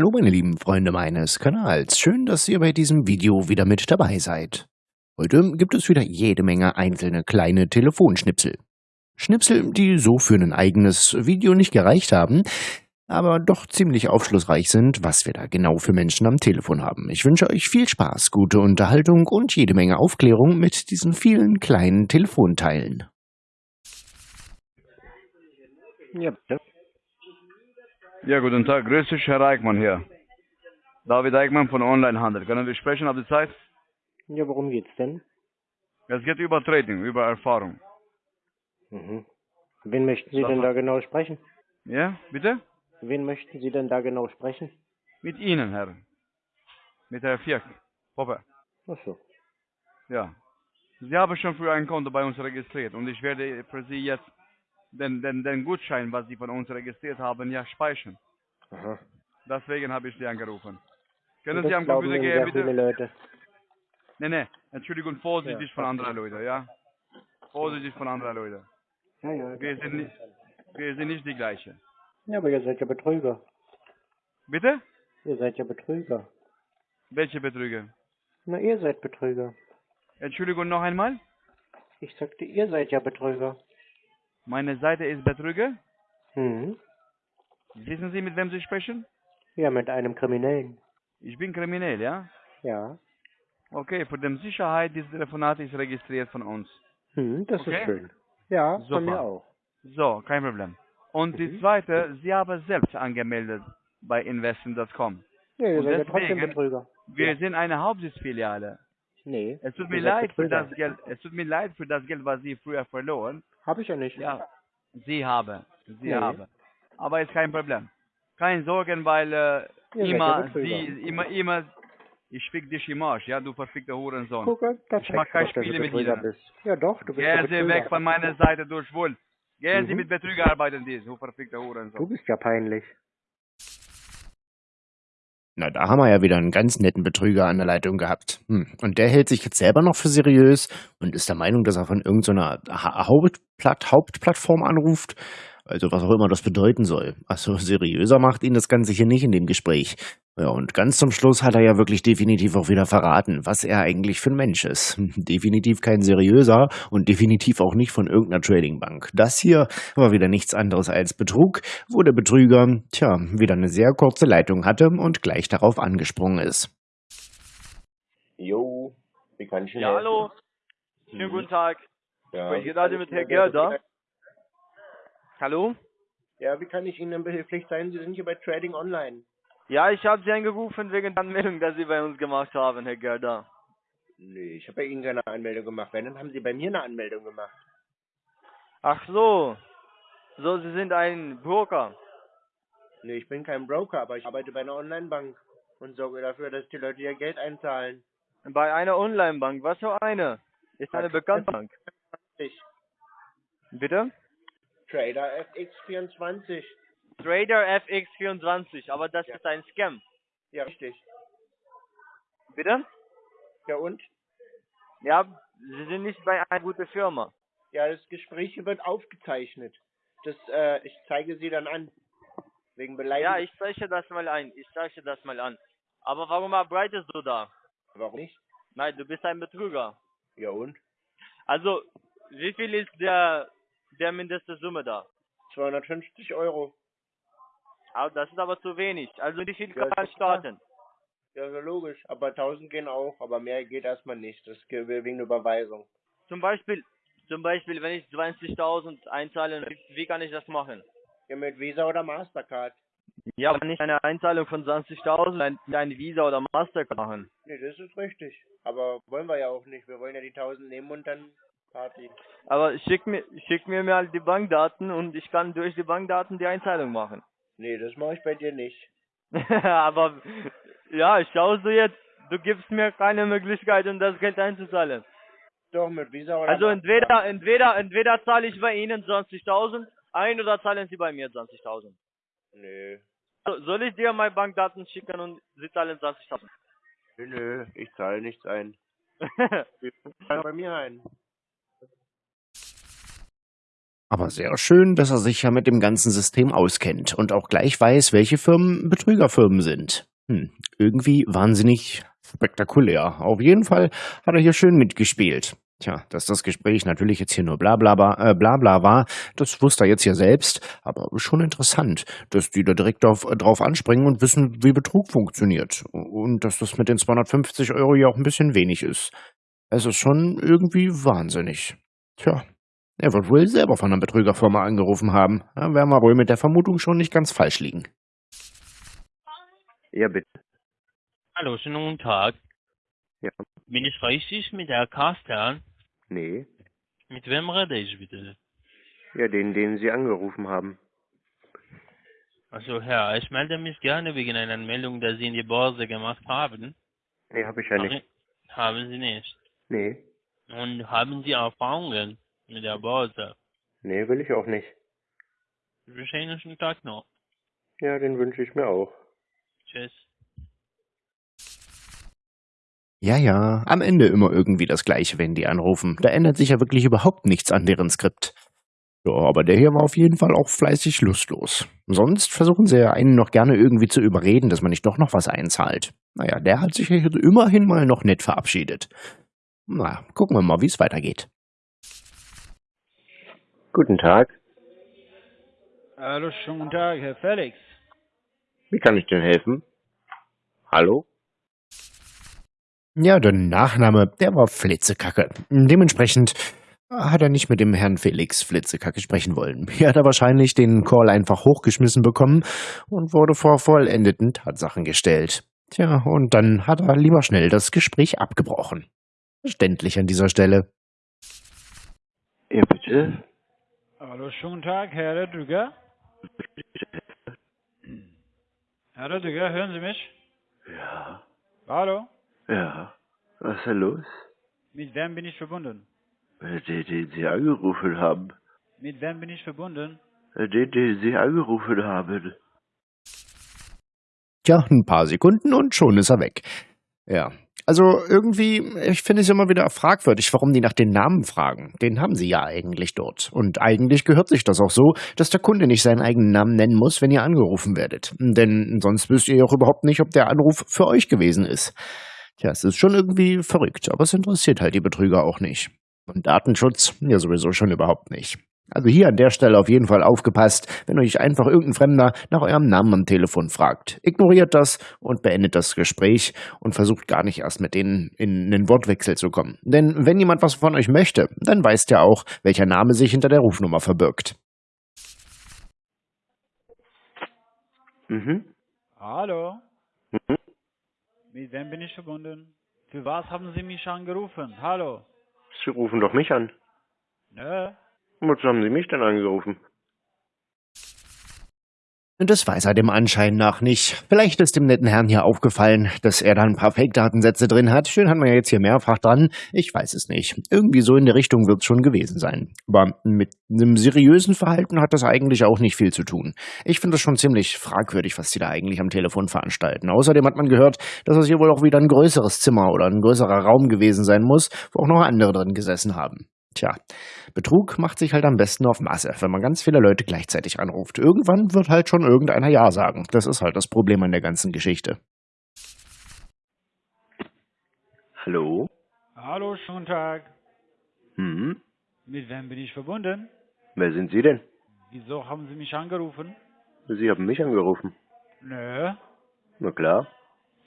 Hallo meine lieben Freunde meines Kanals, schön, dass ihr bei diesem Video wieder mit dabei seid. Heute gibt es wieder jede Menge einzelne kleine Telefonschnipsel. Schnipsel, die so für ein eigenes Video nicht gereicht haben, aber doch ziemlich aufschlussreich sind, was wir da genau für Menschen am Telefon haben. Ich wünsche euch viel Spaß, gute Unterhaltung und jede Menge Aufklärung mit diesen vielen kleinen Telefonteilen. Ja, bitte. Ja, guten Tag. Grüß dich, Herr Eichmann hier. David Eichmann von Onlinehandel. Können wir sprechen? Habt ihr Zeit? Ja, worum geht's denn? Es geht über Trading, über Erfahrung. Mhm. Wen möchten Sie Sag denn mal. da genau sprechen? Ja, bitte? Wen möchten Sie denn da genau sprechen? Mit Ihnen, Herr. Mit Herr Fierk. Popper. Ach so. Ja. Sie haben schon früher ein Konto bei uns registriert und ich werde für Sie jetzt den, den, den Gutschein, was Sie von uns registriert haben, ja speichern. Aha. Deswegen habe ich Sie angerufen. Können Das Sie am Computer gehen, sehr viele bitte? Leute. Nee, nee. Entschuldigung, vorsichtig Ja, von anderen Leuten, ja? Vorsichtig von anderen Leuten. Ja, ja. Wir sind, nicht, wir sind nicht die gleiche. Ja, aber ihr seid ja Betrüger. Bitte? Ihr seid ja Betrüger. Welche Betrüger? Na, ihr seid Betrüger. Entschuldigung noch einmal. Ich sagte, ihr seid ja Betrüger. Meine Seite ist Betrüger. Hm. Wissen Sie, mit wem Sie sprechen? Ja, mit einem Kriminellen. Ich bin kriminell, ja? Ja. Okay, für die Sicherheit, dieses Telefonat ist registriert von uns. Hm, das Okay. ist schön. Ja, Super. von mir auch. So, kein Problem. Und die Mhm. zweite, Sie haben selbst angemeldet bei ihr Und seid ja trotzdem Betrüger. Wir Ja. sind eine Hauptsitzfiliale. Nee. Es tut mir leid für das Geld, es tut mir leid für das Geld, was Sie früher verloren. Hab ich ja nicht. Ja, Sie haben, Sie Nee. haben. Aber ist kein Problem. Keine Sorgen, weil äh, ja immer. Sie, immer, immer, ich fick dich im Arsch, ja, du verfickter Hurensohn. Gucke, das Ich mach kein dass Spiele du mit bist. Ja doch, du bist Gehen Sie weg von meiner Seite durch Schwul. Gehen Sie Mhm. mit Betrüger arbeiten, die, du verfickter Du Hurensohn. bist ja peinlich. Na, da haben wir ja wieder einen ganz netten Betrüger an der Leitung gehabt. Hm. Und der hält sich jetzt selber noch für seriös und ist der Meinung, dass er von irgendeiner ha Hauptplatt Hauptplattform anruft. Also was auch immer das bedeuten soll. Also seriöser macht ihn das Ganze hier nicht in dem Gespräch. Ja, und ganz zum Schluss hat er ja wirklich definitiv auch wieder verraten, was er eigentlich für ein Mensch ist. Definitiv kein seriöser und definitiv auch nicht von irgendeiner Tradingbank. Das hier war wieder nichts anderes als Betrug, wo der Betrüger, tja, wieder eine sehr kurze Leitung hatte und gleich darauf angesprungen ist. Jo, wie kann ich Ihnen Ja, hallo. Schönen guten Tag. Ja, ich gerade kann mit Herrn Gerda? Hallo? Ja, wie kann ich Ihnen behilflich sein? Sie sind hier bei Trading Online. Ja, ich habe Sie angerufen wegen der Anmeldung, die Sie bei uns gemacht haben, Herr Gerda. Nee, ich habe bei Ihnen keine Anmeldung gemacht. Wenn, dann haben Sie bei mir eine Anmeldung gemacht. Ach so. So, Sie sind ein Broker. Nee, ich bin kein Broker, aber ich arbeite bei einer Online-Bank und sorge dafür, dass die Leute ihr Geld einzahlen. Bei einer Online-Bank. Was für eine? Ist eine bekannte Bank. Ich, Bitte? Trader FX24. Trader FX24, aber das Ja. ist ein Scam. Ja, richtig. Bitte? Ja, und? Ja, Sie sind nicht bei einer guten Firma. Ja, das Gespräch wird aufgezeichnet. Das, äh, ich zeige Sie dann an. Wegen Beleidigung. Ja, ich zeichne das mal ein. Ich zeichne das mal an. Aber warum arbeitest du da? Warum nicht? Nein, du bist ein Betrüger. Ja, und? Also, wie viel ist der, der mindeste Summe da? 250 Euro. Ah, das ist aber zu wenig. Also wie viel Ja, kann ich klar. starten? Ja, so logisch. Aber 1000 gehen auch. Aber mehr geht erstmal nicht. Das geht wegen der Überweisung. Zum Beispiel, zum Beispiel, wenn ich 20.000 einzahle, wie, wie kann ich das machen? Ja, mit Visa oder Mastercard. Ja, aber nicht eine Einzahlung von 20.000, ein, ein Visa oder Mastercard machen. Nee, das ist richtig. Aber wollen wir ja auch nicht. Wir wollen ja die 1000 nehmen und dann Party. Aber schick mir, schick mir mal die Bankdaten und ich kann durch die Bankdaten die Einzahlung machen. Nee, das mache ich bei dir nicht. aber, ja, schaust du jetzt, du gibst mir keine Möglichkeit, um das Geld einzuzahlen. Doch, mit Visa oder Also entweder, entweder, entweder zahle ich bei Ihnen 20.000 ein oder zahlen Sie bei mir 20.000. Nö. So, Soll ich dir meine Bankdaten schicken und Sie zahlen 20.000? Nö, nö. Ich zahle nichts ein. Ich zahle bei mir ein. Aber sehr schön, dass er sich ja mit dem ganzen System auskennt und auch gleich weiß, welche Firmen Betrügerfirmen sind. Hm, irgendwie wahnsinnig spektakulär. Auf jeden Fall hat er hier schön mitgespielt. Tja, dass das Gespräch natürlich jetzt hier nur bla bla bla, äh, bla, bla war, das wusste er jetzt ja selbst, aber schon interessant, dass die da direkt auf, drauf anspringen und wissen, wie Betrug funktioniert. Und dass das mit den 250 Euro ja auch ein bisschen wenig ist. Es ist schon irgendwie wahnsinnig. Tja, er wird wohl selber von einer Betrügerfirma angerufen haben. Da werden wir wohl mit der Vermutung schon nicht ganz falsch liegen. Ja, bitte. Hallo, schönen guten Tag. Ja. Bin ich richtig mit der Carsten? Nee. Mit wem rede ich bitte? Ja, den, den Sie angerufen haben. Also Herr, ich melde mich gerne wegen einer Meldung, die Sie in die Börse gemacht haben. Nee, habe ich ja nicht. Haben Sie nicht. Nee. Und haben Sie Erfahrungen mit der Börse? Nee, will ich auch nicht. Ich wünsche Ihnen einen schönen Tag noch. Ja, den wünsche ich mir auch. Tschüss. Ja, ja, am Ende immer irgendwie das Gleiche, wenn die anrufen. Da ändert sich ja wirklich überhaupt nichts an deren Skript. Ja, aber der hier war auf jeden Fall auch fleißig lustlos. Sonst versuchen sie ja einen noch gerne irgendwie zu überreden, dass man nicht doch noch was einzahlt. Naja, der hat sich ja hier immerhin mal noch nett verabschiedet. Na, gucken wir mal, wie es weitergeht. Guten Tag. Hallo, schönen guten Tag, Herr Felix. Wie kann ich denn helfen? Hallo? Ja, der Nachname, der war Flitzekacke. Dementsprechend hat er nicht mit dem Herrn Felix Flitzekacke sprechen wollen. Hier hat er wahrscheinlich den Call einfach hochgeschmissen bekommen und wurde vor vollendeten Tatsachen gestellt. Tja, und dann hat er lieber schnell das Gespräch abgebrochen. Verständlich an dieser Stelle. Ja, bitte. Hallo, schönen Tag, Herr Drüger. Herr Drüger, hören Sie mich? Ja. Hallo? Ja. Was ist denn los? Mit wem bin ich verbunden? Den, den Sie angerufen haben. Mit wem bin ich verbunden? Den, den Sie angerufen haben. Tja, ein paar Sekunden und schon ist er weg. Ja. Also irgendwie, ich finde es immer wieder fragwürdig, warum die nach den Namen fragen. Den haben sie ja eigentlich dort. Und eigentlich gehört sich das auch so, dass der Kunde nicht seinen eigenen Namen nennen muss, wenn ihr angerufen werdet. Denn sonst wisst ihr auch überhaupt nicht, ob der Anruf für euch gewesen ist. Tja, es ist schon irgendwie verrückt, aber es interessiert halt die Betrüger auch nicht. Und Datenschutz ja sowieso schon überhaupt nicht. Also hier an der Stelle auf jeden Fall aufgepasst, wenn euch einfach irgendein Fremder nach eurem Namen am Telefon fragt. Ignoriert das und beendet das Gespräch und versucht gar nicht erst mit denen in einen Wortwechsel zu kommen. Denn wenn jemand was von euch möchte, dann weiß der auch, welcher Name sich hinter der Rufnummer verbirgt. Mhm. Hallo? Mhm. Mit wem bin ich verbunden? Für was haben Sie mich angerufen? Hallo? Sie rufen doch mich an. Nö. Wozu haben Sie mich denn angerufen? Das weiß er dem Anschein nach nicht. Vielleicht ist dem netten Herrn hier aufgefallen, dass er da ein paar Fake-Datensätze drin hat. Schön hat man ja jetzt hier mehrfach dran. Ich weiß es nicht. Irgendwie so in der Richtung wird es schon gewesen sein. Aber mit einem seriösen Verhalten hat das eigentlich auch nicht viel zu tun. Ich finde es schon ziemlich fragwürdig, was die da eigentlich am Telefon veranstalten. Außerdem hat man gehört, dass es hier wohl auch wieder ein größeres Zimmer oder ein größerer Raum gewesen sein muss, wo auch noch andere drin gesessen haben. Tja, Betrug macht sich halt am besten auf Masse, wenn man ganz viele Leute gleichzeitig anruft. Irgendwann wird halt schon irgendeiner Ja sagen. Das ist halt das Problem an der ganzen Geschichte. Hallo? Hallo, schönen Tag. Hm? Mit wem bin ich verbunden? Wer sind Sie denn? Wieso haben Sie mich angerufen? Sie haben mich angerufen. Nö. Na klar.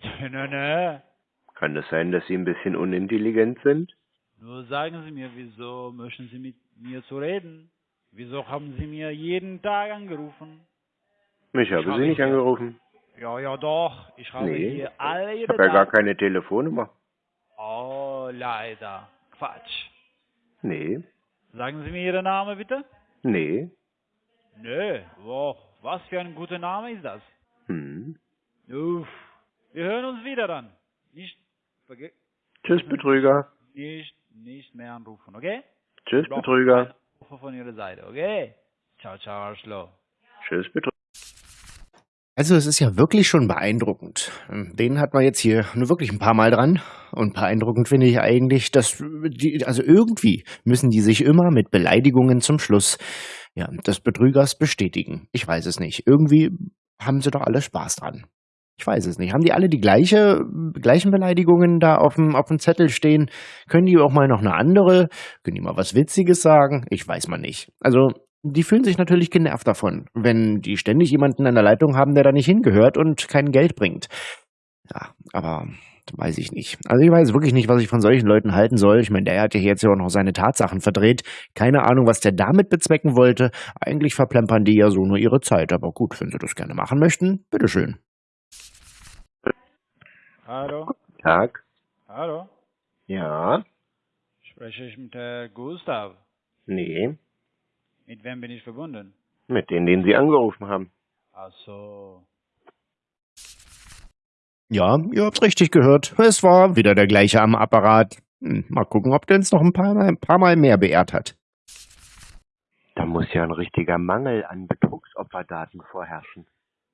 Nö, nö. Kann das sein, dass Sie ein bisschen unintelligent sind? Nur sagen Sie mir, wieso möchten Sie mit mir zu reden? Wieso haben Sie mir jeden Tag angerufen? Ich habe habe Sie nicht angerufen. Ja, ja, doch. Ich habe Nee. hier alle Ich habe ja gar keine Telefonnummer. Oh, leider. Quatsch. Nee. Sagen Sie mir Ihren Namen bitte? Nee. Nö. Wow. Was für ein guter Name ist das? Hm. Uff. Wir hören uns wieder dann. Nicht, verge Tschüss, Betrüger. nicht, nicht mehr anrufen, okay? Tschüss, Brauche Betrüger. Anrufe von Ihrer Seite, okay? Ciao, ciao, Arschloch. Tschüss, Betrüger. Also es ist ja wirklich schon beeindruckend. Den hat man jetzt hier nur wirklich ein paar Mal dran. Und beeindruckend finde ich eigentlich, dass die, also irgendwie müssen die sich immer mit Beleidigungen zum Schluss ja, des Betrügers bestätigen. Ich weiß es nicht. Irgendwie haben sie doch alle Spaß dran. Ich weiß es nicht. Haben die alle die gleiche, gleichen Beleidigungen da auf dem, auf dem Zettel stehen? Können die auch mal noch eine andere? Können die mal was Witziges sagen? Ich weiß mal nicht. Also die fühlen sich natürlich genervt davon, wenn die ständig jemanden an der Leitung haben, der da nicht hingehört und kein Geld bringt. Ja, aber weiß ich nicht. Also ich weiß wirklich nicht, was ich von solchen Leuten halten soll. Ich meine, der hat ja jetzt ja auch noch seine Tatsachen verdreht. Keine Ahnung, was der damit bezwecken wollte. Eigentlich verplempern die ja so nur ihre Zeit. Aber gut, wenn sie das gerne machen möchten, bitteschön. Hallo? Tag. Hallo? Ja? Spreche ich mit Herr Gustav? Nee. Mit wem bin ich verbunden? Mit denen, den Sie angerufen haben. Ach so. Ja, ihr habt's richtig gehört. Es war wieder der gleiche am Apparat. Hm, mal gucken, ob der uns noch ein paar, Mal, ein paar Mal mehr beehrt hat. Da muss ja ein richtiger Mangel an Betrugsopferdaten vorherrschen.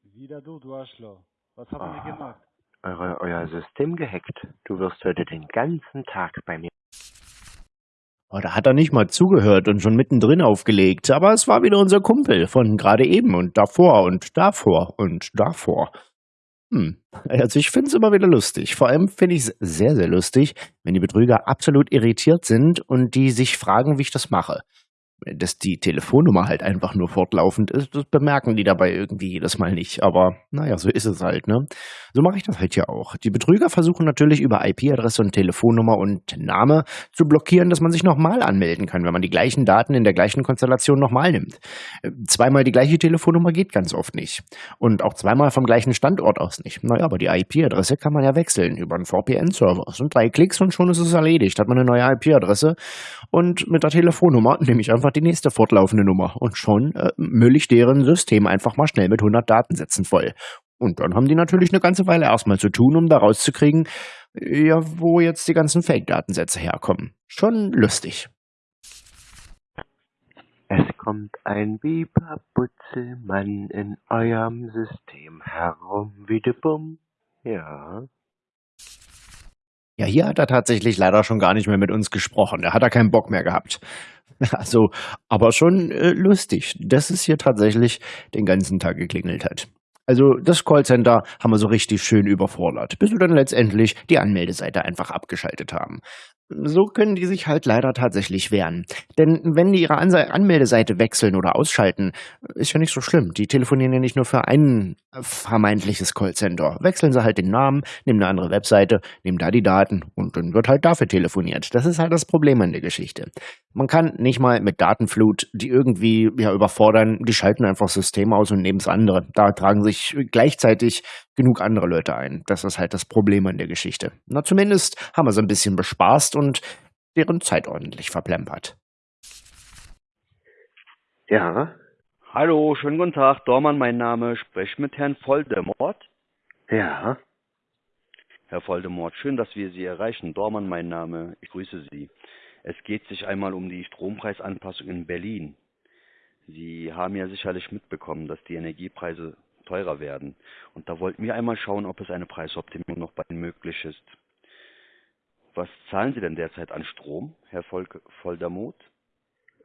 Wieder du, du Arschloch. Was haben Ah. wir gemacht? Eure, euer System gehackt. Du wirst heute den ganzen Tag bei mir. Oh, da hat er nicht mal zugehört und schon mittendrin aufgelegt. Aber es war wieder unser Kumpel von gerade eben und davor und davor und davor. Hm. Also ich finde es immer wieder lustig. Vor allem finde ich es sehr, sehr lustig, wenn die Betrüger absolut irritiert sind und die sich fragen, wie ich das mache. Dass die Telefonnummer halt einfach nur fortlaufend ist, das bemerken die dabei irgendwie jedes Mal nicht. Aber naja, so ist es halt, ne? So mache ich das halt hier auch. Die Betrüger versuchen natürlich über IP-Adresse und Telefonnummer und Name zu blockieren, dass man sich nochmal anmelden kann, wenn man die gleichen Daten in der gleichen Konstellation nochmal nimmt. Zweimal die gleiche Telefonnummer geht ganz oft nicht. Und auch zweimal vom gleichen Standort aus nicht. Naja, aber die IP-Adresse kann man ja wechseln über einen VPN-Server. Es sind drei Klicks und schon ist es erledigt. Hat man eine neue IP-Adresse und mit der Telefonnummer nehme ich einfach die nächste fortlaufende Nummer und schon äh, müll ich deren System einfach mal schnell mit 100 Datensätzen voll. Und dann haben die natürlich eine ganze Weile erstmal zu tun, um da rauszukriegen, ja, wo jetzt die ganzen Fake-Datensätze herkommen. Schon lustig. Es kommt ein Biber-Butzelmann in eurem System herum, wie de Bumm. Ja. Ja, hier hat er tatsächlich leider schon gar nicht mehr mit uns gesprochen. Da hat er keinen Bock mehr gehabt. Also, aber schon äh, lustig, dass es hier tatsächlich den ganzen Tag geklingelt hat. Also das Callcenter haben wir so richtig schön überfordert, bis wir dann letztendlich die Anmeldeseite einfach abgeschaltet haben. So können die sich halt leider tatsächlich wehren. Denn wenn die ihre Anmeldeseite wechseln oder ausschalten, ist ja nicht so schlimm. Die telefonieren ja nicht nur für ein vermeintliches Callcenter. Wechseln sie halt den Namen, nehmen eine andere Webseite, nehmen da die Daten und dann wird halt dafür telefoniert. Das ist halt das Problem an der Geschichte. Man kann nicht mal mit Datenflut, die irgendwie ja überfordern, die schalten einfach System aus und nehmen das andere. Da tragen sich gleichzeitig genug andere Leute ein. Das ist halt das Problem an der Geschichte. Na, zumindest haben wir sie ein bisschen bespaßt und deren Zeit ordentlich verplempert. Ja. Hallo, schönen guten Tag. Dormann, mein Name. Spreche mit Herrn Voldemort. Ja. Herr Voldemort, schön, dass wir Sie erreichen. Dormann, mein Name. Ich grüße Sie. Es geht sich einmal um die Strompreisanpassung in Berlin. Sie haben ja sicherlich mitbekommen, dass die Energiepreise teurer werden. Und da wollten wir einmal schauen, ob es eine Preisoptimierung noch bei Ihnen möglich ist. Was zahlen Sie denn derzeit an Strom, Herr Volk Voldemort?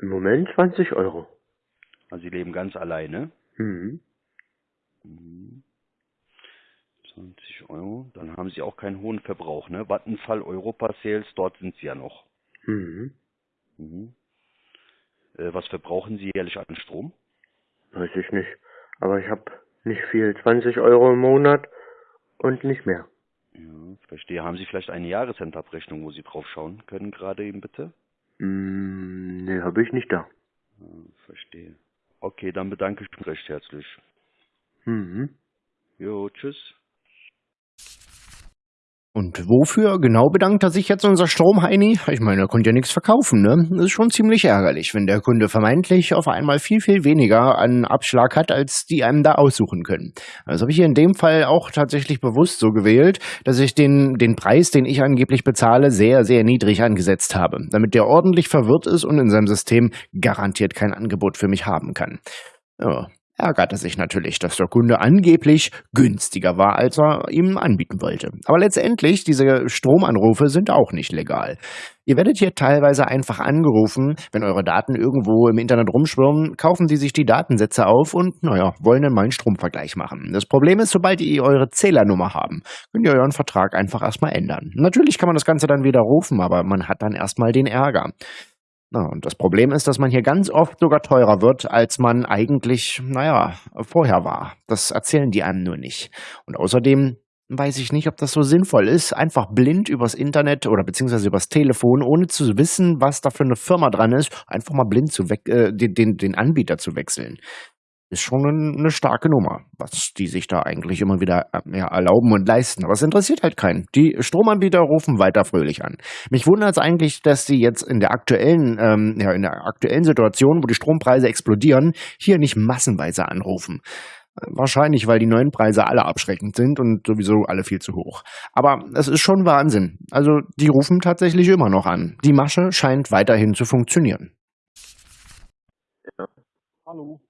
Im Moment 20 Euro. Also Sie leben ganz alleine. Mhm. Mhm. 20 Euro. Dann haben Sie auch keinen hohen Verbrauch, ne? Vattenfall, Europa Sales, dort sind Sie ja noch. Mhm. Mhm. Äh, was verbrauchen Sie jährlich an Strom? Weiß ich nicht. Aber ich habe nicht viel. 20 Euro im Monat und nicht mehr. Ja, verstehe. Haben Sie vielleicht eine Jahresendabrechnung, wo Sie drauf schauen können, gerade eben bitte? Mm, nee, habe ich nicht da. Ja, verstehe. Okay, dann bedanke ich mich recht herzlich. Mhm. Jo, tschüss. Und wofür genau bedankt er sich jetzt unser Stromheini? Ich meine, er konnte ja nichts verkaufen, ne? Das ist schon ziemlich ärgerlich, wenn der Kunde vermeintlich auf einmal viel, viel weniger an Abschlag hat, als die einem da aussuchen können. Das habe ich hier in dem Fall auch tatsächlich bewusst so gewählt, dass ich den, den Preis, den ich angeblich bezahle, sehr, sehr niedrig angesetzt habe, damit der ordentlich verwirrt ist und in seinem System garantiert kein Angebot für mich haben kann. Ja, ärgert er sich natürlich, dass der Kunde angeblich günstiger war, als er ihm anbieten wollte. Aber letztendlich, diese Stromanrufe sind auch nicht legal. Ihr werdet hier teilweise einfach angerufen, wenn eure Daten irgendwo im Internet rumschwirren, kaufen sie sich die Datensätze auf und, naja, wollen dann mal einen Stromvergleich machen. Das Problem ist, sobald ihr eure Zählernummer haben, könnt ihr euren Vertrag einfach erstmal ändern. Natürlich kann man das Ganze dann widerrufen, aber man hat dann erstmal den Ärger. Na, und das Problem ist, dass man hier ganz oft sogar teurer wird, als man eigentlich, naja, vorher war. Das erzählen die einem nur nicht. Und außerdem weiß ich nicht, ob das so sinnvoll ist, einfach blind übers Internet oder beziehungsweise übers Telefon, ohne zu wissen, was da für eine Firma dran ist, einfach mal blind zu äh, den, den, den Anbieter zu wechseln ist schon eine starke Nummer, was die sich da eigentlich immer wieder äh, ja, erlauben und leisten. Aber es interessiert halt keinen. Die Stromanbieter rufen weiter fröhlich an. Mich wundert es eigentlich, dass sie jetzt in der aktuellen, ähm, ja, in der aktuellen Situation, wo die Strompreise explodieren, hier nicht massenweise anrufen. Wahrscheinlich, weil die neuen Preise alle abschreckend sind und sowieso alle viel zu hoch. Aber es ist schon Wahnsinn. Also die rufen tatsächlich immer noch an. Die Masche scheint weiterhin zu funktionieren. Ja. Hallo.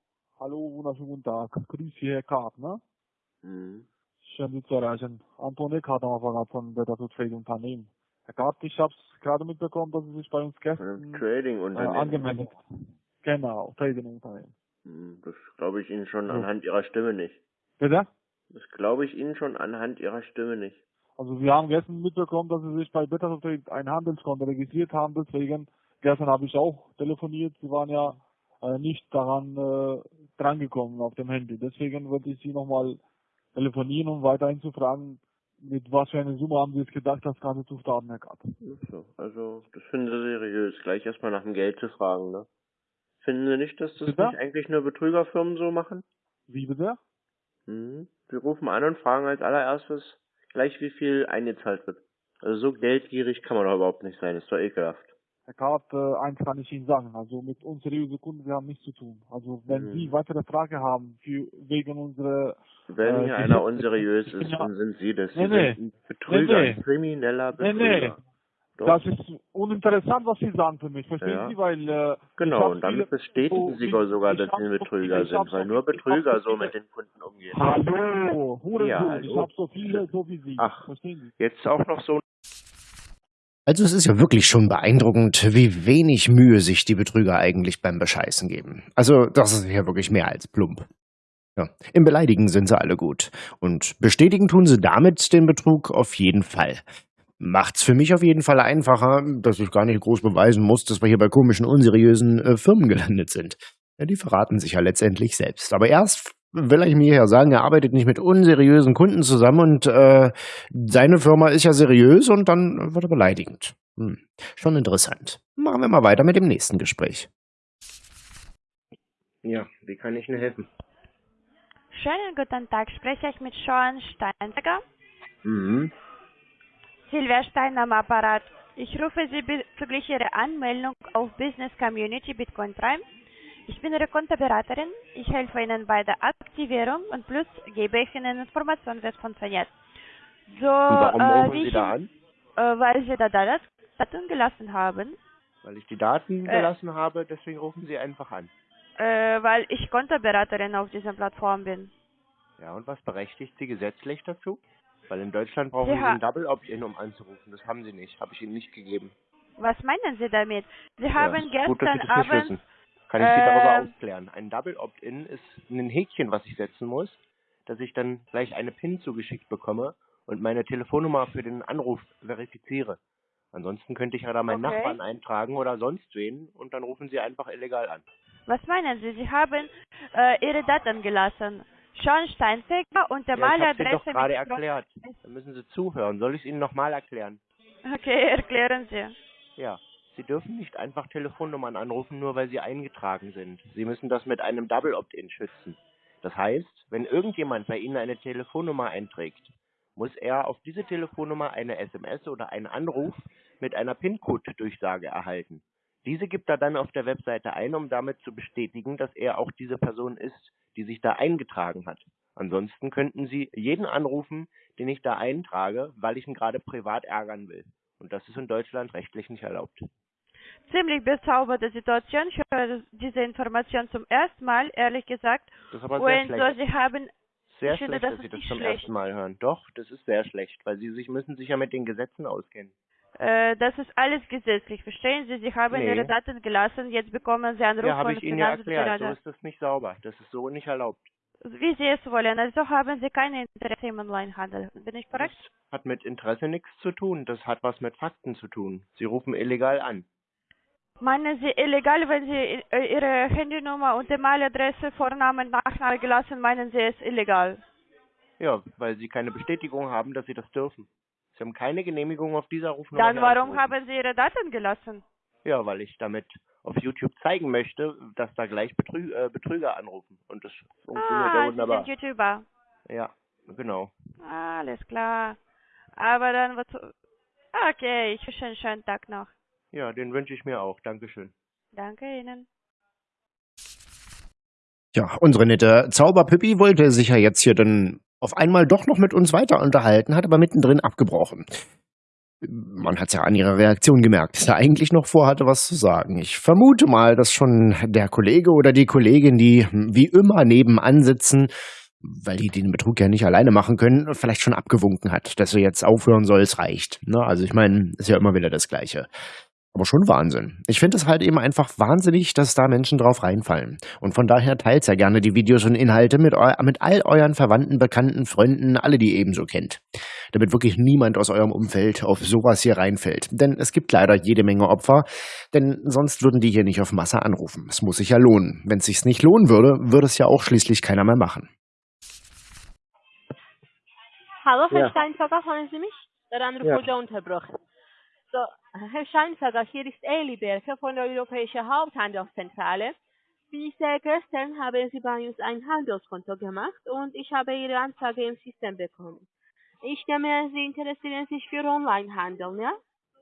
Hallo, wunderschönen guten Tag. Grüß Sie, Herr Karp, ne? Mhm. Schön, Sie zu erreichen. Anton Eckhardt am Apparat von Better to Trade Unternehmen. Herr Karp, ich habe es gerade mitbekommen, dass Sie sich bei uns gestern Trading äh, Unternehmen. angemeldet Genau, Trading Unternehmen. Mhm, Das glaube ich Ihnen schon So. anhand Ihrer Stimme nicht. Bitte? Das glaube ich Ihnen schon anhand Ihrer Stimme nicht. Also wir haben gestern mitbekommen, dass Sie sich bei Better to Trade ein Handelskonto registriert haben, deswegen gestern habe ich auch telefoniert. Sie waren ja äh, nicht daran äh, drangekommen auf dem Handy. Deswegen wollte ich Sie nochmal telefonieren, um weiterhin zu fragen, mit was für einer Summe haben Sie jetzt gedacht, das Ganze zu starten, Herr? Ach So, also das finden Sie seriös, gleich erstmal nach dem Geld zu fragen, ne? Finden Sie nicht, dass das Bitte? nicht eigentlich nur Betrügerfirmen so machen? Wie bitte? Mhm. Sie rufen an und fragen als allererstes gleich, wie viel eingezahlt wird. Also so geldgierig kann man doch überhaupt nicht sein, ist doch ekelhaft. Herr Karp, äh, eins kann ich Ihnen sagen, also mit unseriösen Kunden, wir haben nichts zu tun. Also wenn Mhm. Sie weitere Frage haben für, wegen unserer Wenn Äh, hier einer unseriös ich ist, ja- dann sind Sie das. Sie Nee, nee. Betrüger, Nee, nee. ein krimineller Nee, Betrüger. nee. Doch. Das ist uninteressant, was Sie sagen für mich, verstehen Ja. Sie? Weil äh, ich Genau, und damit bestätigen so Sie viel- sogar, ich dass Sie ein so Betrüger ich hab sind, weil so nur ich Betrüger so so mit den Kunden umgehen. Hallo, Hurensohn, Ja, ich hallo. habe so viele, so wie Sie. Ach. Verstehen Sie? Jetzt auch noch so Also es ist ja wirklich schon beeindruckend, wie wenig Mühe sich die Betrüger eigentlich beim Bescheißen geben. Also das ist ja wirklich mehr als plump. Ja. Im Beleidigen sind sie alle gut. Und bestätigen tun sie damit den Betrug auf jeden Fall. Macht's für mich auf jeden Fall einfacher, dass ich gar nicht groß beweisen muss, dass wir hier bei komischen, unseriösen äh, Firmen gelandet sind. Ja, die verraten sich ja letztendlich selbst. Aber erst will ich mir ja sagen, er arbeitet nicht mit unseriösen Kunden zusammen und äh, seine Firma ist ja seriös und dann wird er beleidigend. Hm. Schon interessant. Machen wir mal weiter mit dem nächsten Gespräch. Ja, wie kann ich Ihnen helfen? Schönen guten Tag, spreche ich mit Sean Steinberger. Mhm. Silvia Stein am Apparat. Ich rufe Sie bezüglich Ihrer Anmeldung auf Business Community Bitcoin Prime. Ich bin Ihre Kontoberaterin. Ich helfe Ihnen bei der Aktivierung und plus gebe ich Ihnen Informationen, wie es funktioniert. So, Und warum äh, rufen Sie da an? Äh, weil Sie da das Daten gelassen haben. Weil ich die Daten Äh. gelassen habe, deswegen rufen Sie einfach an. Äh, weil ich Kontoberaterin auf dieser Plattform bin. Ja, und was berechtigt Sie gesetzlich dazu? Weil in Deutschland brauchen Sie ein Double Opt-in, um anzurufen. Das haben Sie nicht. Habe ich Ihnen nicht gegeben. Was meinen Sie damit? Sie Ja, haben gut, gestern nicht Abend wissen. Kann ich Sie darüber ähm, aufklären? Ein Double Opt-in ist ein Häkchen, was ich setzen muss, dass ich dann gleich eine PIN zugeschickt bekomme und meine Telefonnummer für den Anruf verifiziere. Ansonsten könnte ich ja da meinen Okay. Nachbarn eintragen oder sonst wen und dann rufen Sie einfach illegal an. Was meinen Sie? Sie haben äh, Ihre Daten gelassen. Sean Steinfeger und der Ja, ich habe Mailadresse gerade erklärt. Dann müssen Sie zuhören. Soll ich es Ihnen nochmal erklären? Okay, erklären Sie. Ja. Sie dürfen nicht einfach Telefonnummern anrufen, nur weil sie eingetragen sind. Sie müssen das mit einem Double Opt-in schützen. Das heißt, wenn irgendjemand bei Ihnen eine Telefonnummer einträgt, muss er auf diese Telefonnummer eine SMS oder einen Anruf mit einer PIN-Code-Durchsage erhalten. Diese gibt er dann auf der Webseite ein, um damit zu bestätigen, dass er auch diese Person ist, die sich da eingetragen hat. Ansonsten könnten Sie jeden anrufen, den ich da eintrage, weil ich ihn gerade privat ärgern will. Und das ist in Deutschland rechtlich nicht erlaubt. Ziemlich bezauberte Situation. Ich höre diese Information zum ersten Mal, ehrlich gesagt. Das ist aber sehr Und so, schlecht. Sie haben, Sehr ich finde, schlecht, das dass Sie das zum schlecht. ersten Mal hören. Doch, das ist sehr schlecht, weil Sie sich müssen sich ja mit den Gesetzen auskennen. Äh, das ist alles gesetzlich, verstehen Sie? Sie haben Nee. Ihre Daten gelassen, jetzt bekommen Sie Anruf Ja, habe von ich Ihnen ja erklärt. So ist das nicht sauber. Das ist so nicht erlaubt. Wie Sie es wollen. Also haben Sie keine Interesse im Onlinehandel. Bin ich korrekt? Das hat mit Interesse nichts zu tun. Das hat was mit Fakten zu tun. Sie rufen illegal an. Meinen Sie illegal, wenn Sie äh, Ihre Handynummer und E-Mail-Adresse, Vornamen, Nachname gelassen, meinen Sie es illegal? Ja, weil Sie keine Bestätigung haben, dass Sie das dürfen. Sie haben keine Genehmigung auf dieser Rufnummer. Dann warum haben Sie Ihre Daten gelassen? Ja, weil ich damit auf YouTube zeigen möchte, dass da gleich Betrü äh, Betrüger anrufen. Und das funktioniert ja Ah, Sie wunderbar. sind YouTuber. Ja, genau. Alles klar. Aber dann wozu? Okay, ich wünsche einen schönen Tag noch. Ja, den wünsche ich mir auch. Dankeschön. Danke Ihnen. Ja, unsere nette Zauberpüppi wollte sich ja jetzt hier dann auf einmal doch noch mit uns weiter unterhalten, hat aber mittendrin abgebrochen. Man hat ja an ihrer Reaktion gemerkt, dass er eigentlich noch vorhatte, was zu sagen. Ich vermute mal, dass schon der Kollege oder die Kollegin, die wie immer nebenan sitzen, weil die den Betrug ja nicht alleine machen können, vielleicht schon abgewunken hat, dass er jetzt aufhören soll, es reicht. Na, also ich meine, ist ja immer wieder das Gleiche. Aber schon Wahnsinn. Ich finde es halt eben einfach wahnsinnig, dass da Menschen drauf reinfallen. Und von daher teilt ja gerne die Videos und Inhalte mit, eu mit all euren Verwandten, Bekannten, Freunden, alle, die ihr ebenso kennt. Damit wirklich niemand aus eurem Umfeld auf sowas hier reinfällt. Denn es gibt leider jede Menge Opfer, denn sonst würden die hier nicht auf Masse anrufen. Es muss sich ja lohnen. Wenn es sich nicht lohnen würde, würde es ja auch schließlich keiner mehr machen. Hallo, Herr Ja. Steinfager, hören Sie mich? Der Anruf Ja. wurde unterbrochen. So, Herr Steinfager, hier ist Eli Berke von der Europäischen Haupthandelszentrale. Wie sehr gestern haben Sie bei uns ein Handelskonto gemacht und ich habe Ihre Anfrage im System bekommen. Ich nehme, Sie interessieren sich für Onlinehandel, ja?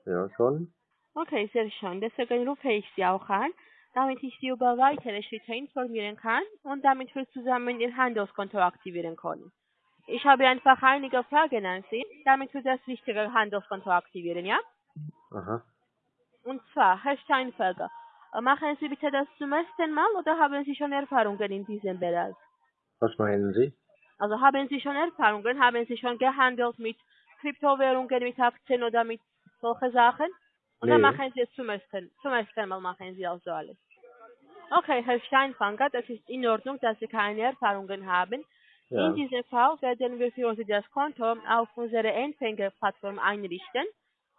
Ja, schon. Okay, sehr schön. Deswegen rufe ich Sie auch an, damit ich Sie über weitere Schritte informieren kann und damit wir zusammen Ihr Handelskonto aktivieren können. Ich habe einfach einige Fragen an Sie, damit wir das richtige Handelskonto aktivieren, ja? Aha. Und zwar, Herr Steinfelger, äh, machen Sie bitte das zum ersten Mal oder haben Sie schon Erfahrungen in diesem Bereich? Was meinen Sie? Also haben Sie schon Erfahrungen, haben Sie schon gehandelt mit Kryptowährungen, mit Aktien oder mit solchen Sachen? Oder Nee. machen Sie es zum ersten, zum ersten Mal machen Sie also alles? Okay, Herr Steinfanger, das ist in Ordnung, dass Sie keine Erfahrungen haben. Ja. In diesem Fall werden wir für Sie das Konto auf unserer Empfängerplattform einrichten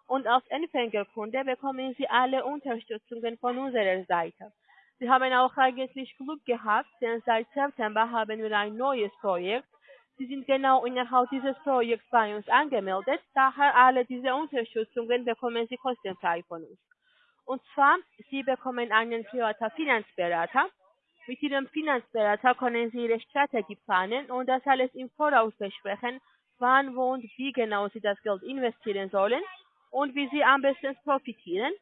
und als Empfängerkunde bekommen Sie alle Unterstützungen von unserer Seite. Sie haben auch eigentlich Glück gehabt, denn seit September haben wir ein neues Projekt. Sie sind genau innerhalb dieses Projekts bei uns angemeldet, daher alle diese Unterstützungen bekommen Sie kostenfrei von uns. Und zwar, Sie bekommen einen privaten Finanzberater. Mit Ihrem Finanzberater können Sie Ihre Strategie planen und das alles im Voraus besprechen, wann, wo und wie genau Sie das Geld investieren sollen und wie Sie am besten profitieren.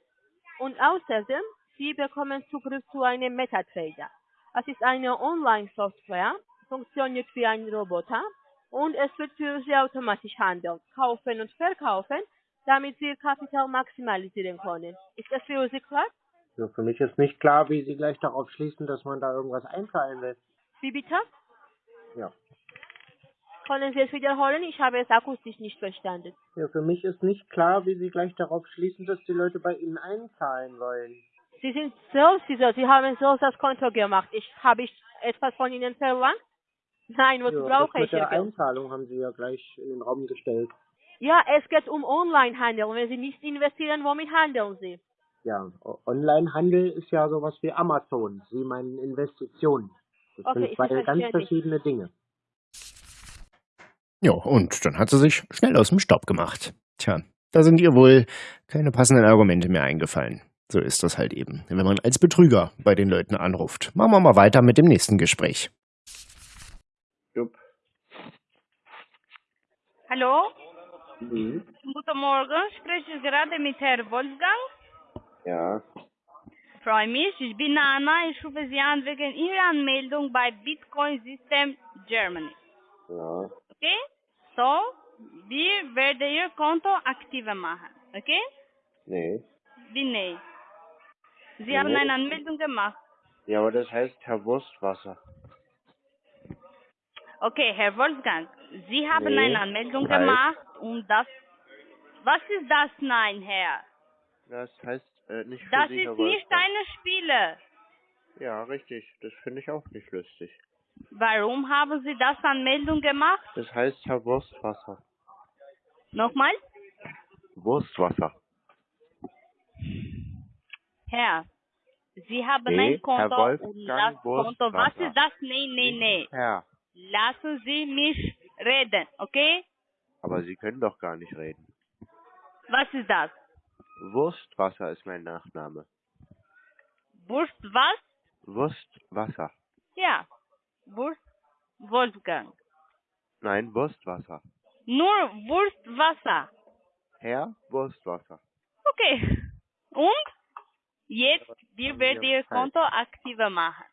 Und außerdem, Sie bekommen Zugriff zu einem MetaTrader. Es ist eine Online-Software, funktioniert wie ein Roboter und es wird für Sie automatisch handeln, kaufen und verkaufen, damit Sie Ihr Kapital maximalisieren können. Ist das für Sie klar? Ja, für mich ist nicht klar, wie Sie gleich darauf schließen, dass man da irgendwas einzahlen will. Wie bitte? Ja. Können Sie es wiederholen? Ich habe es akustisch nicht verstanden. Ja, für mich ist nicht klar, wie Sie gleich darauf schließen, dass die Leute bei Ihnen einzahlen wollen. Sie sind selbst dieser, Sie haben selbst das Konto gemacht. Ich habe ich etwas von Ihnen verlangt? Nein, wozu ja, brauche das ich mit der? Einzahlung haben Sie ja gleich in den Raum gestellt. Ja, es geht um Onlinehandel. Wenn Sie nicht investieren, womit handeln Sie? Ja, Onlinehandel ist ja sowas wie Amazon. Sie meinen Investitionen. Das Okay, sind zwei ganz verschiedene Dinge. Ja, und dann hat sie sich schnell aus dem Staub gemacht. Tja, da sind ihr wohl keine passenden Argumente mehr eingefallen. So ist das halt eben, wenn man als Betrüger bei den Leuten anruft. Machen wir mal weiter mit dem nächsten Gespräch. Jupp. Hallo, Mhm. guten Morgen. Spreche ich gerade mit Herrn Wolfgang? Ja. Freue mich. Ich bin Anna. Ich rufe Sie an wegen Ihrer Anmeldung bei Bitcoin System Germany. Ja. Okay? So, wir werden Ihr Konto aktiver machen. Okay? Nee. Wie nee? Sie haben eine Anmeldung gemacht. Ja, aber das heißt Herr Wurstwasser. Okay, Herr Wolfgang, Sie haben Nee, eine Anmeldung halt. gemacht und das. Was ist das? Nein, Herr. Das heißt äh, nicht für Das Sie, Herr ist nicht Wolfgang. eine Spiele. Ja, richtig. Das finde ich auch nicht lustig. Warum haben Sie das Anmeldung gemacht? Das heißt Herr Wurstwasser. Nochmal? Wurstwasser. Herr, Sie haben Nee, ein Konto Herr und das Konto. Was ist das? Nee, nee, nee. Herr. Lassen Sie mich reden, okay? Aber Sie können doch gar nicht reden. Was ist das? Wurstwasser ist mein Nachname. Wurst was? Wurstwasser. Ja. Wurst Wolfgang. Nein, Wurstwasser. Nur Wurstwasser. Herr Wurstwasser. Okay. Und jetzt wir werden Ihr. Konto aktiver machen.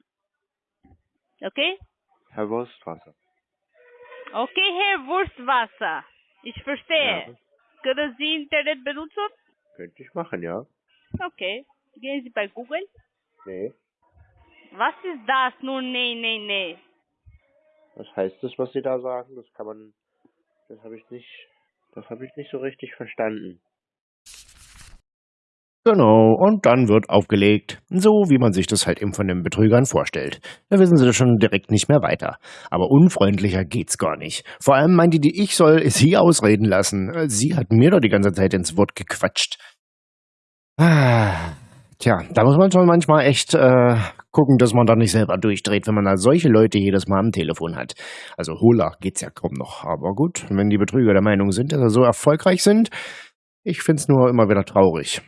Okay? Herr Wurstwasser. Okay, Herr Wurstwasser. Ich verstehe. Ja. Können Sie Internet benutzen? Könnte ich machen, ja? Okay. Gehen Sie bei Google. Nee. Was ist das? Nur nee, nee, nee. Was heißt das, was Sie da sagen? Das kann man. Das habe ich nicht. Das habe ich nicht so richtig verstanden. Genau, und dann wird aufgelegt. So, wie man sich das halt eben von den Betrügern vorstellt. Da wissen sie schon direkt nicht mehr weiter. Aber unfreundlicher geht's gar nicht. Vor allem meinte die, ich soll sie ausreden lassen. Sie hat mir doch die ganze Zeit ins Wort gequatscht. Ah, tja, da muss man schon manchmal echt äh, gucken, dass man da nicht selber durchdreht, wenn man da solche Leute jedes Mal am Telefon hat. Also Hola geht's ja kaum noch. Aber gut, wenn die Betrüger der Meinung sind, dass sie so erfolgreich sind, ich find's nur immer wieder traurig.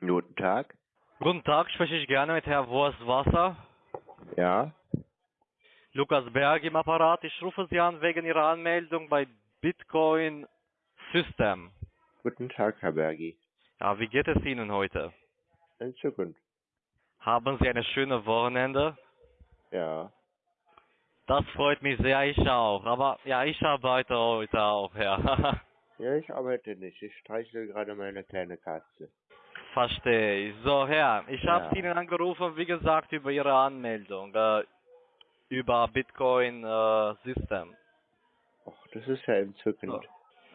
Guten Tag. Guten Tag, spreche ich gerne mit Herrn Wurstwasser. Ja. Lukas Berg im Apparat. Ich rufe Sie an wegen Ihrer Anmeldung bei Bitcoin System. Guten Tag, Herr Bergi. Ja, wie geht es Ihnen heute? In Zukunft. Haben Sie eine schöne Wochenende? Ja. Das freut mich sehr, ich auch. Aber ja, ich arbeite heute auch, ja. Ja, ich arbeite nicht. Ich streichle gerade meine kleine Katze. Verstehe ich. So, Herr, ich habe Ja. Ihnen angerufen, wie gesagt, über Ihre Anmeldung, äh, über Bitcoin äh, System. Och, das ist ja entzückend.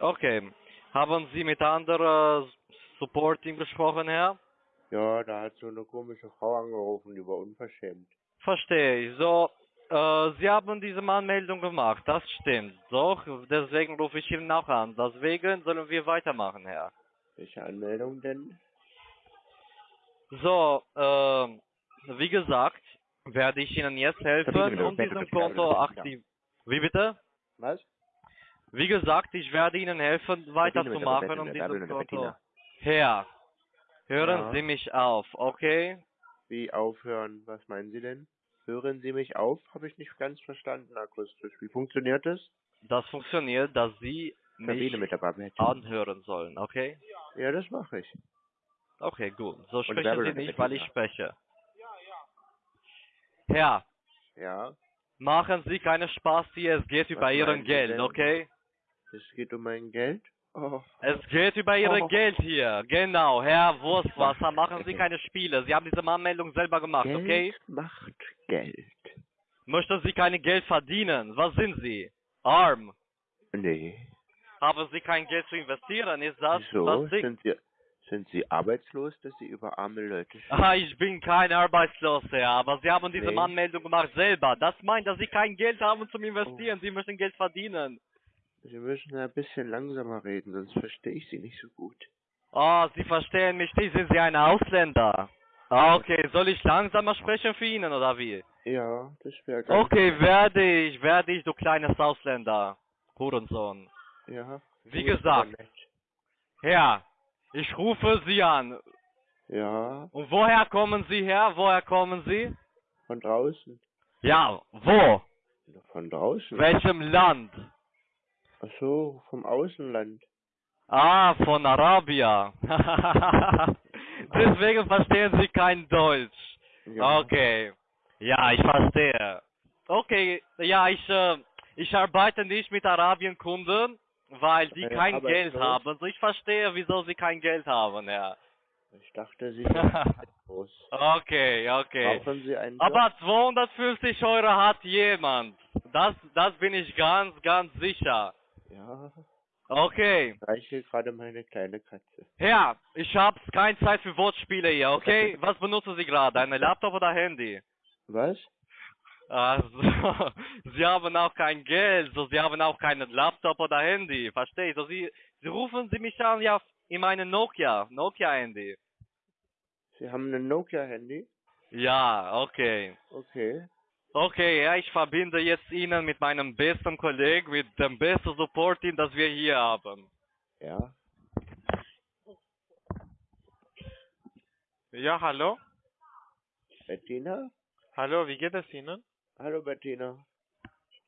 Okay. Haben Sie mit anderen Supporting gesprochen, Herr? Ja, da hat so eine komische Frau angerufen, die war unverschämt. Verstehe ich. So, äh, Sie haben diese Anmeldung gemacht, das stimmt. Doch, deswegen rufe ich Ihnen auch an. Deswegen sollen wir weitermachen, Herr. Welche Anmeldung denn? So, äh, wie gesagt, werde ich Ihnen jetzt helfen, um diesem Konto aktiv... Wie bitte? Was? Wie gesagt, ich werde Ihnen helfen, weiterzumachen, um dieses Konto... Herr, hören Ja. Sie mich auf, okay? Wie aufhören? Was meinen Sie denn? Hören Sie mich auf? Habe ich nicht ganz verstanden akustisch. Wie funktioniert das? Das funktioniert, dass Sie Verbinde mich anhören sollen, okay? Ja, das mache ich. Okay, gut. So sprechen Sie nicht, weil ich spreche. Herr, Ja, machen Sie keine Spaß hier, es geht über Was Ihren meinen Sie Geld, denn? okay? es geht um mein Geld. Oh, Es geht über Ihr Oh. Geld hier. Genau, Herr Wurstwasser, machen Sie keine Spiele. Sie haben diese Anmeldung selber gemacht, Geld okay? macht Geld. Möchten Sie kein Geld verdienen? Was sind Sie? Arm. Nee. Haben Sie kein Geld zu investieren? Ist das Wieso? Sind Sie, sind Sie arbeitslos, dass Sie über arme Leute sprechen? Ah, ich bin kein Arbeitsloser, aber Sie haben diese Nee. Anmeldung gemacht selber. Das meint, dass Sie kein Geld haben zum Oh. Investieren. Sie möchten Geld verdienen. Sie müssen ein bisschen langsamer reden, sonst verstehe ich Sie nicht so gut. Ah, Sie verstehen mich nicht. Sind Sie ein Ausländer? Ah, okay. Soll ich langsamer sprechen für Ihnen oder wie? Ja, das wäre ganz... Okay, werde ich, werde ich, du kleines Ausländer. Hurensohn. Ja. Wie gesagt. Herr, ich rufe Sie an. Ja, Und woher kommen Sie her? Woher kommen Sie? von draußen. Ja, wo? Von draußen? Welchem Land? Ach so, vom Außenland. Ah, von Arabia. Deswegen verstehen Sie kein Deutsch. Ja. Okay. Ja, ich verstehe. Okay, ja, ich, äh, ich arbeite nicht mit Arabienkunden, weil die Äh, kein? Geld haben. Also ich verstehe, wieso sie kein Geld haben, ja. Ich dachte, Sie sind groß. Okay, okay. Brauchen Sie einen Job? Aber 250 Euro hat jemand. Das, das bin ich ganz, ganz sicher. Ja, Okay. reiche gerade meine kleine Katze. Herr, ich habe keine Zeit für Wortspiele hier, okay? Was benutzen Sie gerade? Ein Laptop oder Handy? Was? Also, Sie haben auch kein Geld, so Sie haben auch keinen Laptop oder Handy, verstehe ich? So, Sie, Sie rufen Sie mich an, ja, in meinem Nokia, Nokia-Handy. Sie haben ein Nokia-Handy? Ja, okay. Okay. Okay, ja, ich verbinde jetzt Ihnen mit meinem besten Kollegen, mit dem besten Support-Team, das wir hier haben. Ja. Ja, hallo? Bettina? Hallo, wie geht es Ihnen? Hallo, Bettina.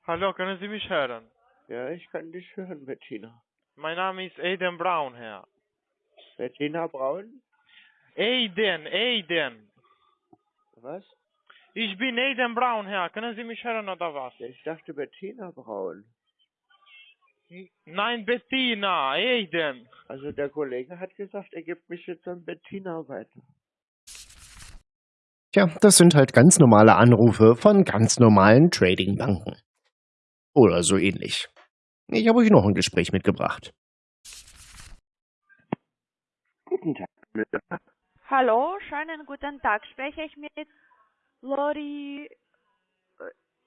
Hallo, können Sie mich hören? Ja, ich kann dich hören, Bettina. Mein Name ist Aiden Brown, Herr. Bettina Braun? Aiden, Aiden. Was? Ich bin Aiden Brown, Herr. Können Sie mich hören oder was? Ich dachte Bettina Braun. Nein, Bettina, Aiden. Also der Kollege hat gesagt, er gibt mich jetzt an Bettina weiter. Tja, das sind halt ganz normale Anrufe von ganz normalen Trading-Banken. Oder so ähnlich. Ich habe euch noch ein Gespräch mitgebracht. Guten Tag. Hallo, schönen guten Tag. Spreche ich mit Lori,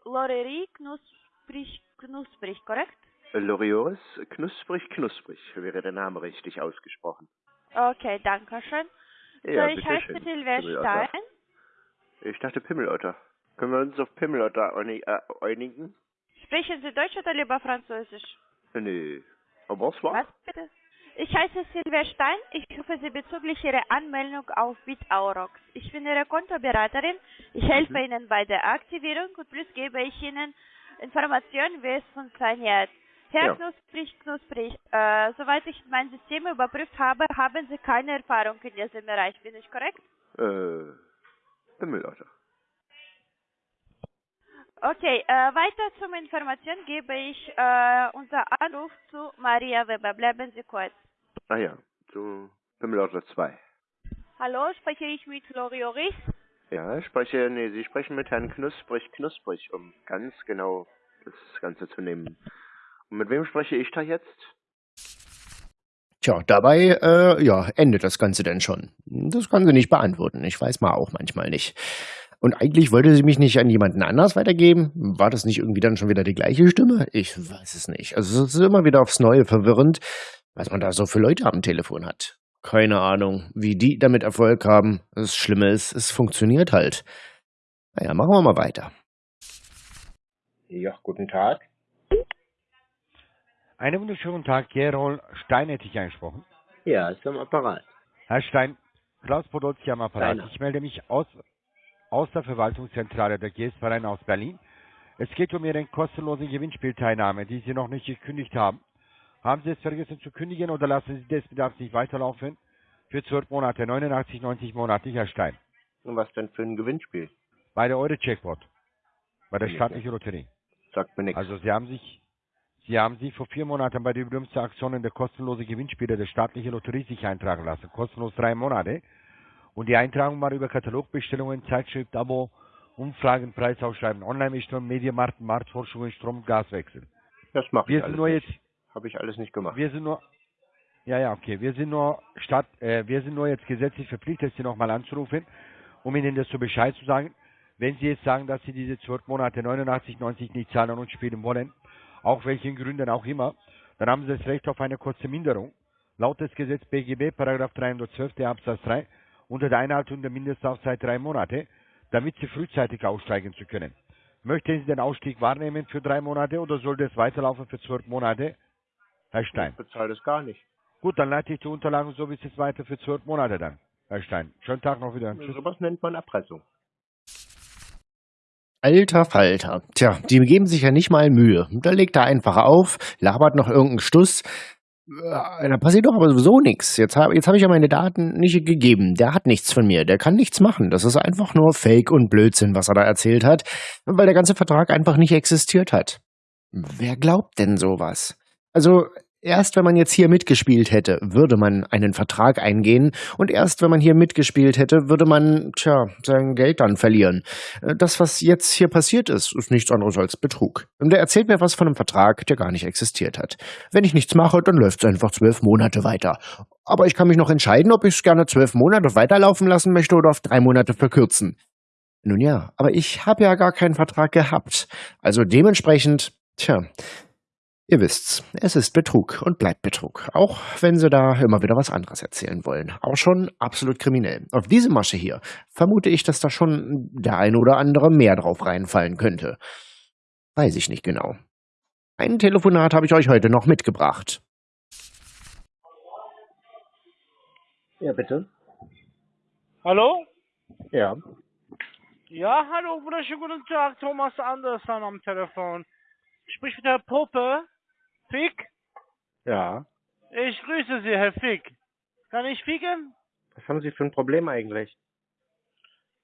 Lorerie Knusprig, Knusprig, korrekt? Lorioris, knusprig, knusprig, wäre der Name richtig ausgesprochen. Okay, danke schön. Ja, so, ich heiße Pimmelotter. Stein. Ich dachte Pimmelotter. Können wir uns auf Pimmelotter äh, einigen? Sprechen Sie Deutsch oder lieber Französisch? Nee. Aber was war? Was bitte? Ich heiße Silvia Stein. Ich rufe Sie bezüglich Ihrer Anmeldung auf BitAurox. Ich bin Ihre Kontoberaterin. Ich helfe Ihnen bei der Aktivierung und plus gebe ich Ihnen Informationen, wie es funktioniert. Herr Ja. Knusprig, Knusprig, äh, soweit ich mein System überprüft habe, haben Sie keine Erfahrung in diesem Bereich. Bin ich korrekt? Äh, Pimmelotter. Okay, äh, weiter zum Information gebe ich äh, unser Anruf zu Maria Weber. Bleiben Sie kurz. Ah ja, zu Pimmelotter 2. Hallo, spreche ich mit Lorioris? Ja, ich spreche, nee, Sie sprechen mit Herrn Knusprig, Knusprig, um ganz genau das Ganze zu nehmen. Und mit wem spreche ich da jetzt? Tja, dabei, äh, ja, endet das Ganze denn schon. Das kann sie nicht beantworten. Ich weiß mal auch manchmal nicht. Und eigentlich wollte sie mich nicht an jemanden anders weitergeben. War das nicht irgendwie dann schon wieder die gleiche Stimme? Ich weiß es nicht. Also es ist immer wieder aufs Neue verwirrend, was man da so für Leute am Telefon hat. Keine Ahnung, wie die damit Erfolg haben. Das Schlimme ist, es funktioniert halt. Naja, machen wir mal weiter. Ja, guten Tag. Einen wunderschönen Tag, Gerol Stein hätte ich angesprochen. Ja, ist am Apparat. Herr Stein, Klaus Podolski am Apparat. Steiner. Ich melde mich aus, aus der Verwaltungszentrale der GS-Verein aus Berlin. Es geht um Ihre kostenlose Gewinnspielteilnahme, die Sie noch nicht gekündigt haben. Haben Sie es vergessen zu kündigen oder lassen Sie des Bedarfs nicht weiterlaufen? Für 12 Monate, 89,90 monatlich, Herr Stein. Und was denn für ein Gewinnspiel? Bei der Euro-Checkpot. Bei der staatlichen Lotterie. Sagt mir nichts. Also Sie haben sich, Sie haben sich vor vier Monaten bei der berühmten Aktion in der kostenlose Gewinnspiele der staatlichen Lotterie sich eintragen lassen. Kostenlos drei Monate. Und die Eintragung war über Katalogbestellungen, Zeitschrift, Abo, Umfragen, Preisausschreiben, Online-Mischung, Medienmarkt, Marktforschungen, Strom, Gaswechsel. Das mache Wir ich sind alles nur nicht. jetzt, Habe ich alles nicht gemacht. wir sind nur, ja, ja, okay, wir sind nur statt, äh, wir sind nur jetzt gesetzlich verpflichtet, Sie nochmal anzurufen, um Ihnen das so Bescheid zu sagen. Wenn Sie jetzt sagen, dass Sie diese zwölf Monate 89, 90 nicht zahlen und spielen wollen, auch welchen Gründen auch immer, dann haben Sie das Recht auf eine kurze Minderung. Laut des Gesetz BGB, Paragraph 312 der Absatz 3, unter der Einhaltung der Mindestlaufzeit drei Monate, damit Sie frühzeitig aussteigen zu können. Möchten Sie den Ausstieg wahrnehmen für drei Monate oder soll das weiterlaufen für zwölf Monate? Herr Stein. Ich bezahle das gar nicht. Gut, dann leite ich die Unterlagen so wie es jetzt weiter für zwölf Monate dann. Herr Stein. Schönen Tag noch wieder. Tschüss. Sowas nennt man Erpressung. Alter Falter. Tja, die geben sich ja nicht mal Mühe. Da legt er einfach auf, labert noch irgendeinen Stuss. Da passiert doch aber sowieso nichts. Jetzt habe jetzt hab ich ja meine Daten nicht gegeben. Der hat nichts von mir. Der kann nichts machen. Das ist einfach nur Fake und Blödsinn, was er da erzählt hat, weil der ganze Vertrag einfach nicht existiert hat. Wer glaubt denn sowas? Also, Erst wenn man jetzt hier mitgespielt hätte, würde man einen Vertrag eingehen und erst wenn man hier mitgespielt hätte, würde man, tja, sein Geld dann verlieren. Äh, Das, was jetzt hier passiert ist, ist nichts anderes als Betrug. Und der erzählt mir was von einem Vertrag, der gar nicht existiert hat. Wenn ich nichts mache, dann läuft es einfach zwölf Monate weiter. Aber ich kann mich noch entscheiden, ob ich es gerne zwölf Monate weiterlaufen lassen möchte oder auf drei Monate verkürzen. Nun ja, aber ich habe ja gar keinen Vertrag gehabt. Also dementsprechend, tja, Ihr wisst's, es ist Betrug und bleibt Betrug, auch wenn sie da immer wieder was anderes erzählen wollen. Auch schon absolut kriminell. Auf diese Masche hier vermute ich, dass da schon der ein oder andere mehr drauf reinfallen könnte. Weiß ich nicht genau. Ein Telefonat habe ich euch heute noch mitgebracht. Ja, bitte. Hallo? Ja. Ja, hallo, wunderschönen guten Tag, Thomas Andersson am Telefon. Sprich mit Herr Pope. Fick? Ja. Ich grüße Sie, Herr Fick. Kann ich ficken? Was haben Sie für ein Problem eigentlich?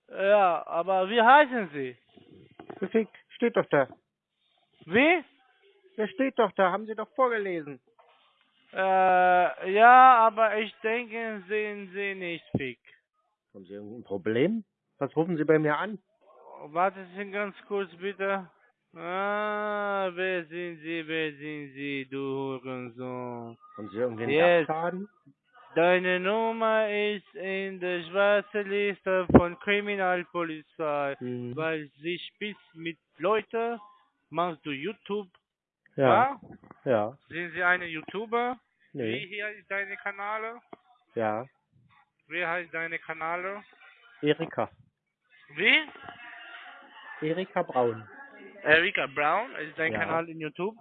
Ja, aber wie heißen Sie? Fick, steht doch da. Wie? Der steht doch da, haben Sie doch vorgelesen. Äh, ja, aber ich denke, sehen Sie nicht Fick. Haben Sie irgendein Problem? Was rufen Sie bei mir an? Warten Sie ganz kurz bitte. Ah, wer sind Sie, wer sind Sie, du Hurensohn? Haben Sie irgendwie einen Jetzt. Dachschaden? Deine Nummer ist in der schwarzen Liste von Kriminalpolizei, Mhm. weil sie spitzt mit Leuten. Machst du YouTube? Ja. Ja. Sind Sie eine YouTuber? Wie Nee. hier ist deine Kanäle? Ja. Wie heißt deine Kanäle? Erika. Wie? Erika Braun. Erika Brown ist dein Ja. Kanal in YouTube?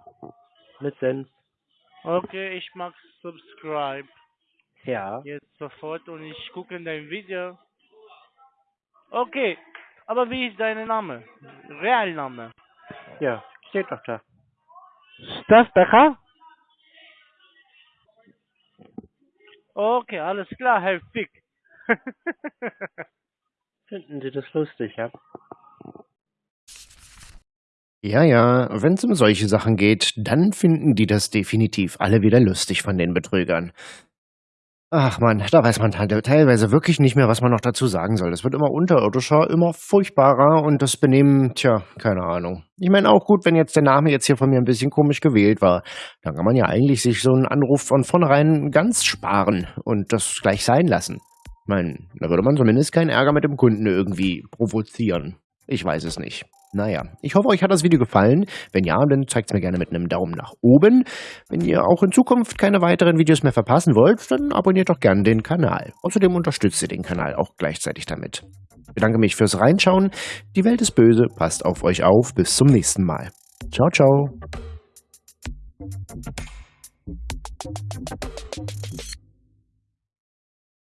Mit Senf. Okay, ich mach Subscribe Ja. jetzt sofort und ich gucke in dein Video. Okay, aber wie ist dein Name? Realname? Ja. Steht doch da. Stadtbecher? Okay, alles klar, Herr Fick. Finden Sie das lustig, ja? Ja, ja, wenn es um solche Sachen geht, dann finden die das definitiv alle wieder lustig von den Betrügern. Ach man, da weiß man te- teilweise wirklich nicht mehr, was man noch dazu sagen soll. Das wird immer unterirdischer, immer furchtbarer und das Benehmen, tja, keine Ahnung. Ich meine auch gut, wenn jetzt der Name jetzt hier von mir ein bisschen komisch gewählt war, dann kann man ja eigentlich sich so einen Anruf von vornherein ganz sparen und das gleich sein lassen. Ich meine, da würde man zumindest keinen Ärger mit dem Kunden irgendwie provozieren. Ich weiß es nicht. Naja, ich hoffe, euch hat das Video gefallen. Wenn ja, dann zeigt es mir gerne mit einem Daumen nach oben. Wenn ihr auch in Zukunft keine weiteren Videos mehr verpassen wollt, dann abonniert doch gerne den Kanal. Außerdem unterstützt ihr den Kanal auch gleichzeitig damit. Ich bedanke mich fürs Reinschauen. Die Welt ist böse, passt auf euch auf. Bis zum nächsten Mal. Ciao, ciao.